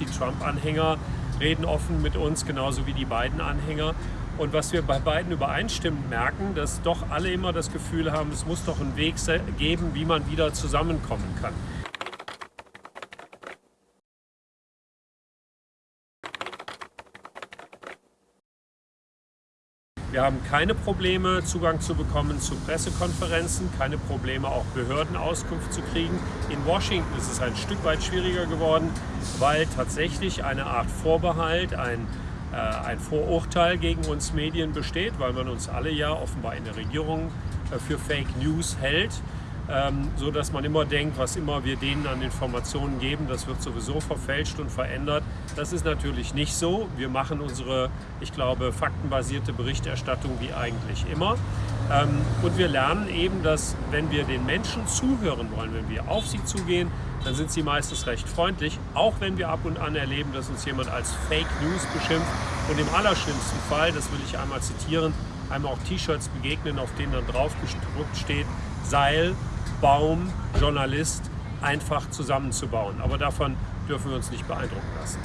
Die Trump-Anhänger reden offen mit uns, genauso wie die beiden Anhänger. Und was wir bei beiden übereinstimmend merken, dass doch alle immer das Gefühl haben, es muss doch einen Weg geben, wie man wieder zusammenkommen kann. Wir haben keine Probleme, Zugang zu bekommen zu Pressekonferenzen, keine Probleme, auch Behördenauskunft zu kriegen. In Washington ist es ein Stück weit schwieriger geworden, weil tatsächlich eine Art Vorbehalt, ein, äh, ein Vorurteil gegen uns Medien besteht, weil man uns alle ja offenbar in der Regierung äh, für Fake News hält ähm, so dass man immer denkt, was immer wir denen an Informationen geben, das wird sowieso verfälscht und verändert. Das ist natürlich nicht so. Wir machen unsere, ich glaube, faktenbasierte Berichterstattung wie eigentlich immer. Ähm, und wir lernen eben, dass wenn wir den Menschen zuhören wollen, wenn wir auf sie zugehen, dann sind sie meistens recht freundlich, auch wenn wir ab und an erleben, dass uns jemand als Fake News beschimpft. Und im allerschlimmsten Fall, das will ich einmal zitieren, einmal auch T-Shirts begegnen, auf denen dann drauf gedruckt steht, Seil, Baum, Journalist einfach zusammenzubauen. Aber davon dürfen wir uns nicht beeindrucken lassen.